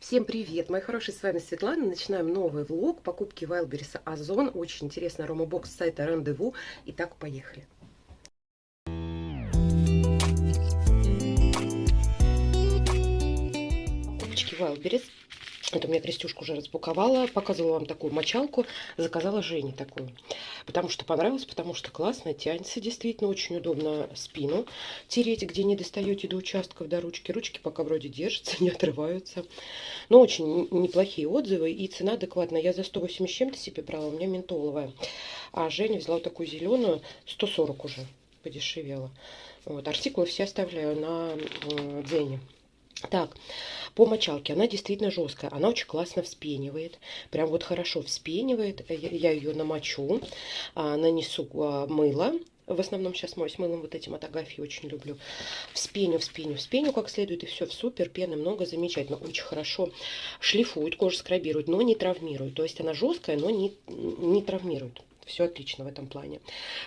Всем привет, мои хорошие, с вами Светлана. Начинаем новый влог покупки Wildberries Озон. Очень интересный аромабокс с сайта Рандеву. Итак, поехали. Покупочки Wildberries. Это у меня Крестюшка уже распаковала, показывала вам такую мочалку, заказала Жене такую. Потому что понравилось, потому что классно, тянется действительно, очень удобно спину тереть, где не достаете до участков, до ручки. Ручки пока вроде держатся, не отрываются. Но очень неплохие отзывы и цена адекватная. Я за 180 чем-то себе брала, у меня ментоловая. А Женя взяла вот такую зеленую, 140 уже подешевела. Вот, артикулы все оставляю на э, Дзене. Так, по мочалке она действительно жесткая, она очень классно вспенивает, прям вот хорошо вспенивает, я ее намочу, а, нанесу а, мыло, в основном сейчас моюсь мылом вот этим от Агафьи, очень люблю. Вспеню, вспеню, вспеню как следует, и все, супер, пены много, замечательно. Очень хорошо шлифует, кожу скрабирует, но не травмирует. То есть она жесткая, но не, не травмирует все отлично в этом плане.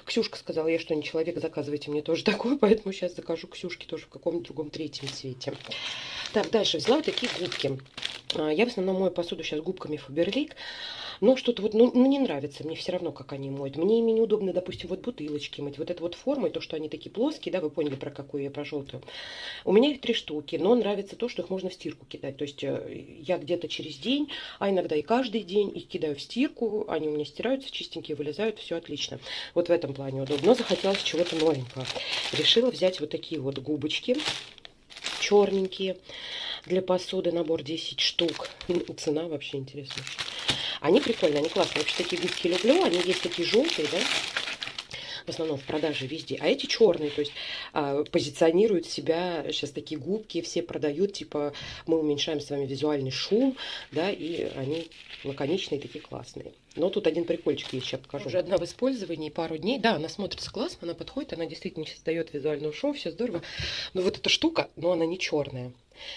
Ксюшка сказала, я что, не человек, заказывайте мне тоже такое, поэтому сейчас закажу Ксюшке тоже в каком-то другом третьем цвете. Так, дальше взяла вот такие губки. А, я в основном мою посуду сейчас губками Фаберлик. Но что-то вот, ну, ну, не нравится мне все равно, как они моют. Мне ими неудобно, допустим, вот бутылочки мыть. Вот эта вот форма, то, что они такие плоские, да, вы поняли, про какую я, про желтую. У меня их три штуки, но нравится то, что их можно в стирку кидать. То есть э, я где-то через день, а иногда и каждый день их кидаю в стирку, они у меня стираются, чистенькие вылезают, все отлично. Вот в этом плане удобно. Но захотелось чего-то новенького. Решила взять вот такие вот губочки черненькие для посуды. Набор 10 штук. Цена вообще интересная. Они прикольные, они классные. Вообще такие губки люблю. Они есть такие желтые, да, в основном в продаже везде. А эти черные, то есть а, позиционируют себя, сейчас такие губки все продают, типа мы уменьшаем с вами визуальный шум, да, и они лаконичные, такие классные. Но тут один прикольчик есть, сейчас покажу. Уже одна в использовании, пару дней. Да, она смотрится классно, она подходит, она действительно создает визуальную шоу, все здорово. Но вот эта штука, но она не черная.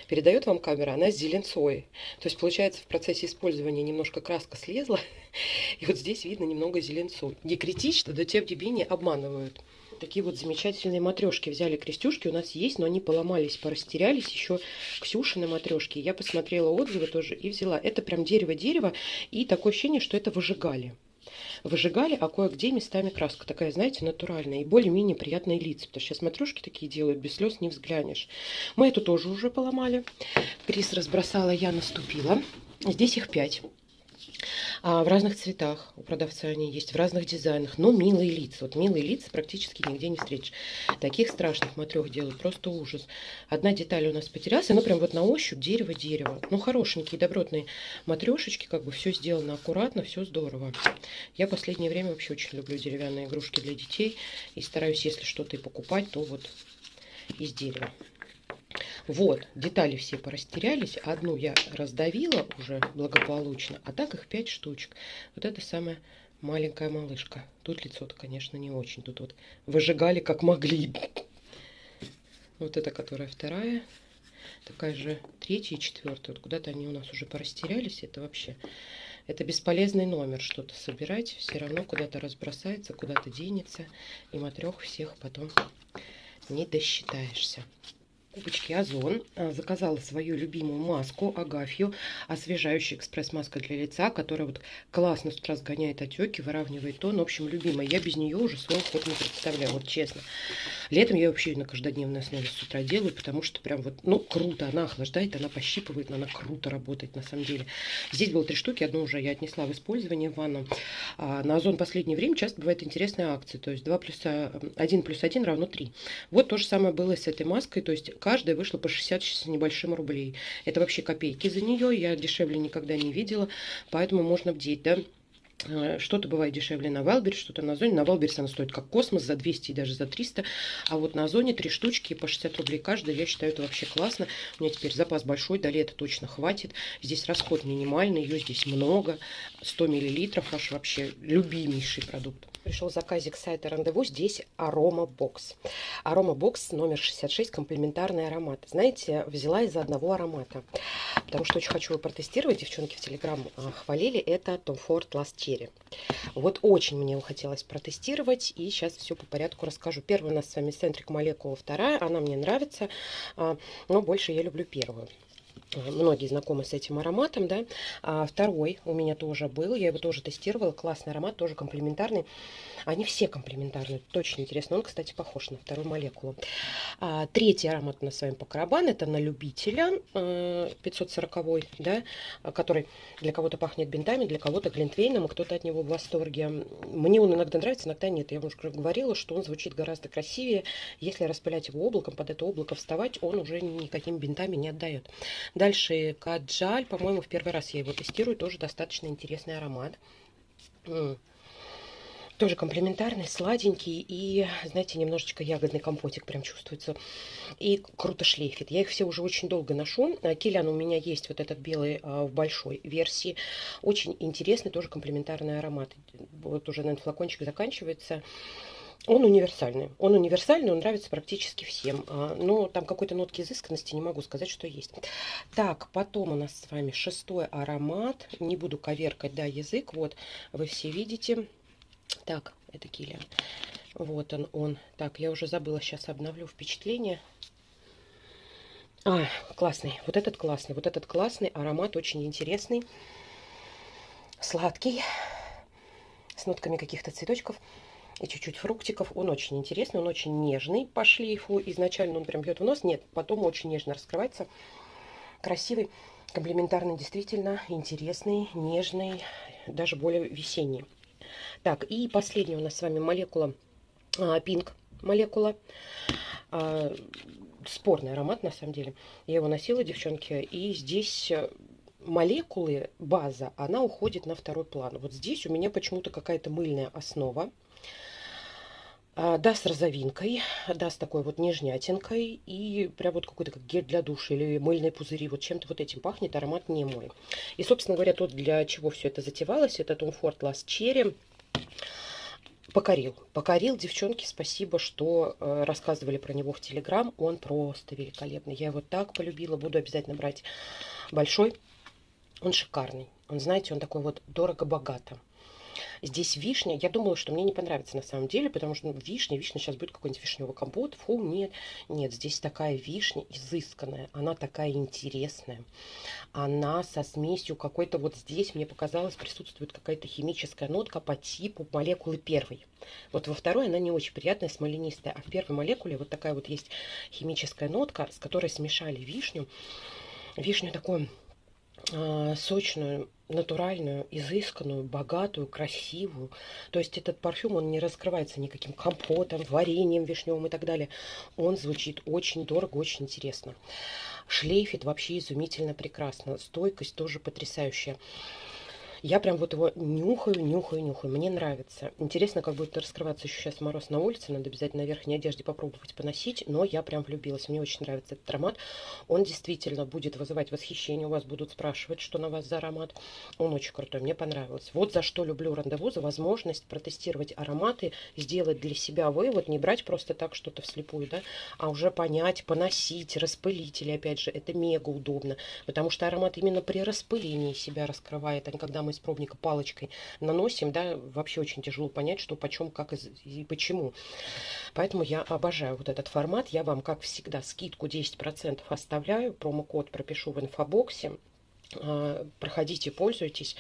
Передает вам камера, она с зеленцой. То есть, получается, в процессе использования немножко краска слезла. И вот здесь видно немного зеленцу. Не критично, но тем не менее обманывают. Такие вот замечательные матрешки взяли крестюшки. У нас есть, но они поломались, порастерялись. Еще Ксюшины матрешки. Я посмотрела отзывы тоже и взяла. Это прям дерево-дерево. И такое ощущение, что это выжигали выжигали, а кое-где местами краска такая, знаете, натуральная и более-менее приятные лица. Потому что сейчас матрешки такие делают, без слез не взглянешь. Мы эту тоже уже поломали. Крис разбросала, я наступила. Здесь их пять. А в разных цветах у продавца они есть, в разных дизайнах. Но милые лица. Вот милые лица практически нигде не встретишь. Таких страшных матрех делают, просто ужас. Одна деталь у нас потерялась, она прям вот на ощупь дерево-дерево. Ну, хорошенькие, добротные матрешечки, как бы все сделано аккуратно, все здорово. Я последнее время вообще очень люблю деревянные игрушки для детей. И стараюсь, если что-то и покупать, то вот из дерева. Вот, детали все порастерялись. Одну я раздавила уже благополучно, а так их 5 штучек. Вот это самая маленькая малышка. Тут лицо-то, конечно, не очень. Тут вот выжигали как могли. Вот это, которая вторая. Такая же третья и четвертая. Вот куда-то они у нас уже порастерялись. Это вообще... Это бесполезный номер что-то собирать. Все равно куда-то разбросается, куда-то денется. И матрех всех потом не досчитаешься покупочки Озон. А, заказала свою любимую маску Агафью, освежающая экспресс-маска для лица, которая вот классно с утра сгоняет отеки, выравнивает тон. В общем, любимая. Я без нее уже свой ход не представляю, вот честно. Летом я вообще на каждодневной основе с утра делаю, потому что прям вот, ну, круто. Она охлаждает, она пощипывает, она круто работает на самом деле. Здесь было три штуки, одну уже я отнесла в использование в ванну. А на Озон последнее время часто бывает интересная акция, то есть 2 плюс 1 плюс 1 равно 3. Вот то же самое было с этой маской, то есть каждая вышла по 60 с небольшим рублей. Это вообще копейки за нее, я дешевле никогда не видела, поэтому можно бдеть, да. Э, что-то бывает дешевле на Валберс, что-то на Озоне. На Валберс она стоит как космос, за 200 и даже за 300. А вот на Озоне три штучки по 60 рублей каждая. Я считаю, это вообще классно. У меня теперь запас большой, до лета точно хватит. Здесь расход минимальный, ее здесь много. 100 миллилитров, аж вообще любимейший продукт пришел заказик сайта Рандеву. Здесь Арома Бокс. Арома Бокс номер 66, комплементарный аромат. Знаете, взяла из-за одного аромата. Потому что очень хочу его протестировать. Девчонки в Телеграм а, хвалили. Это Tom Ford Last. Вот очень мне его хотелось протестировать. И сейчас все по порядку расскажу. Первая у нас с вами Центрик Молекула. Вторая. Она мне нравится. А, но больше я люблю первую. Многие знакомы с этим ароматом, да. А второй у меня тоже был, я его тоже тестировала, классный аромат, тоже комплементарный. Они все комплементарные, точно интересно. Он, кстати, похож на вторую молекулу. А, третий аромат у нас с вами по карабан, это на любителя 540, э, да, который для кого-то пахнет бинтами, для кого-то глинтвейном, и кто-то от него в восторге. Мне он иногда нравится, иногда нет. Я уже говорила, что он звучит гораздо красивее. Если распылять его облаком, под это облако вставать, он уже никакими бинтами не отдает. Дальше Каджаль, по-моему, в первый раз я его тестирую, тоже достаточно интересный аромат. Тоже комплементарный, сладенький и, знаете, немножечко ягодный компотик прям чувствуется. И круто шлейфит. Я их все уже очень долго ношу. А, Килян у меня есть вот этот белый а, в большой версии. Очень интересный, тоже комплементарный аромат. Вот уже, наверное, флакончик заканчивается. Он универсальный. Он универсальный, он нравится практически всем. А, но там какой-то нотки изысканности не могу сказать, что есть. Так, потом у нас с вами шестой аромат. Не буду коверкать, да, язык. Вот, вы все видите. Так, это Киллиан. Вот он, он. Так, я уже забыла, сейчас обновлю впечатление. А, классный. Вот этот классный. Вот этот классный. Аромат очень интересный. Сладкий. С нотками каких-то цветочков. И чуть-чуть фруктиков. Он очень интересный. Он очень нежный по шлейфу. Изначально он прям бьет в нос. Нет, потом очень нежно раскрывается. Красивый. Комплементарный, действительно интересный, нежный, даже более весенний. Так, и последняя у нас с вами молекула Pink молекула. А, спорный аромат, на самом деле. Я его носила, девчонки, и здесь э, молекулы, база, она уходит на второй план. Вот здесь у меня почему-то какая-то мыльная основа. А, да, с розовинкой, да, с такой вот нежнятинкой. И прям вот какой-то как гель для душа или мыльные пузыри. Вот чем-то вот этим пахнет, аромат не мой. И, собственно говоря, тот, для чего все это затевалось, это Tom Ford Last Cherry покорил. Покорил, девчонки, спасибо, что э, рассказывали про него в Телеграм. Он просто великолепный. Я его так полюбила, буду обязательно брать большой. Он шикарный. Он, знаете, он такой вот дорого-богато. Здесь вишня. Я думала, что мне не понравится на самом деле, потому что ну, вишня, вишня сейчас будет какой-нибудь вишневый компот. Фу, нет. Нет, здесь такая вишня изысканная. Она такая интересная. Она со смесью какой-то вот здесь, мне показалось, присутствует какая-то химическая нотка по типу молекулы первой. Вот во второй она не очень приятная, смоленистая. А в первой молекуле вот такая вот есть химическая нотка, с которой смешали вишню. Вишню такую сочную, натуральную, изысканную, богатую, красивую. То есть этот парфюм, он не раскрывается никаким компотом, вареньем вишневым и так далее. Он звучит очень дорого, очень интересно. Шлейфит вообще изумительно прекрасно. Стойкость тоже потрясающая. Я прям вот его нюхаю, нюхаю, нюхаю. Мне нравится. Интересно, как будет раскрываться еще сейчас мороз на улице. Надо обязательно на верхней одежде попробовать поносить. Но я прям влюбилась. Мне очень нравится этот аромат. Он действительно будет вызывать восхищение. У вас будут спрашивать, что на вас за аромат. Он очень крутой. Мне понравилось. Вот за что люблю рандеву. За возможность протестировать ароматы, сделать для себя вывод. Не брать просто так что-то вслепую, да, а уже понять, поносить, распылители. Опять же, это мега удобно. Потому что аромат именно при распылении себя раскрывает, а когда мы из пробника палочкой наносим, да, вообще очень тяжело понять, что почем, как и почему. Поэтому я обожаю вот этот формат. Я вам, как всегда, скидку 10% оставляю. Промокод пропишу в инфобоксе. А, проходите, пользуйтесь,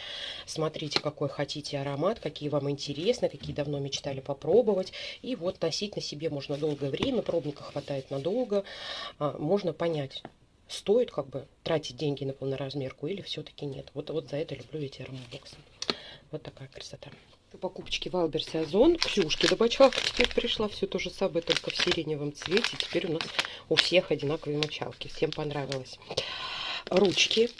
смотрите, какой хотите аромат, какие вам интересны, какие давно мечтали попробовать. И вот носить на себе можно долгое время, пробника хватает надолго. А, можно понять, стоит как бы тратить деньги на полноразмерку или все-таки нет. Вот, вот за это люблю эти аромабоксы. Вот такая красота. Покупочки в Альберсе Озон. Ксюшки добавочалка теперь пришла. Все то же самое, только в сиреневом цвете. Теперь у нас у всех одинаковые мочалки. Всем понравилось. Ручки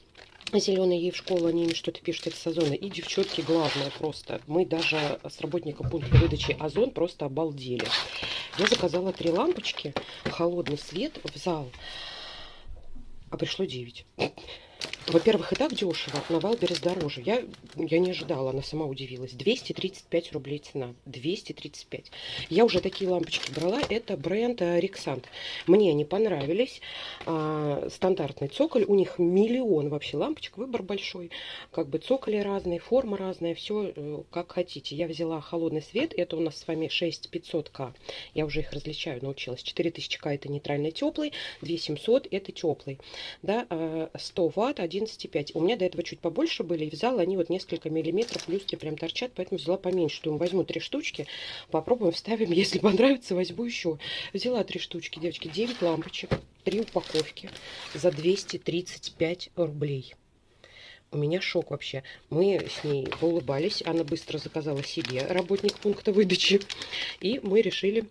зеленые ей в школу, они им что-то пишут из Озона. И девчонки, главное просто, мы даже с работником пункта выдачи Озон просто обалдели. Я заказала три лампочки, холодный свет в зал а пришло 9. Во-первых, и так дешево, на Wildberries дороже. Я, я не ожидала, она сама удивилась. 235 рублей цена. 235. Я уже такие лампочки брала. Это бренд Rexant. Мне они понравились. А, стандартный цоколь. У них миллион вообще лампочек. Выбор большой. Как бы цоколи разные, форма разная. Все э, как хотите. Я взяла холодный свет. Это у нас с вами 6500К. Я уже их различаю, научилась. 4000К это нейтральный теплый. 2700 это теплый. Да, 100 а, ватт, 11,5. У меня до этого чуть побольше были, и взяла они вот несколько миллиметров, люстры прям торчат, поэтому взяла поменьше. Думаю, возьму три штучки, попробуем, вставим, если понравится, возьму еще. Взяла три штучки, девочки, 9 лампочек, три упаковки за 235 рублей. У меня шок вообще. Мы с ней улыбались, она быстро заказала себе работник пункта выдачи, и мы решили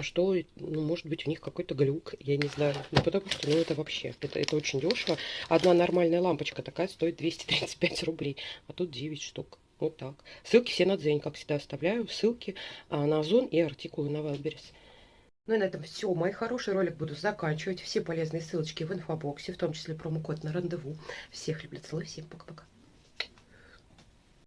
что, ну, может быть, у них какой-то глюк, я не знаю. Ну, потому что, ну, это вообще, это, это очень дешево. Одна нормальная лампочка такая стоит 235 рублей, а тут 9 штук. Вот так. Ссылки все на Дзень, как всегда, оставляю. Ссылки а, на Озон и артикулы на Вайлберрис. Ну и на этом все. Мой хороший ролик буду заканчивать. Все полезные ссылочки в инфобоксе, в том числе промокод на рандеву. Всех люблю, целую, всем пока-пока.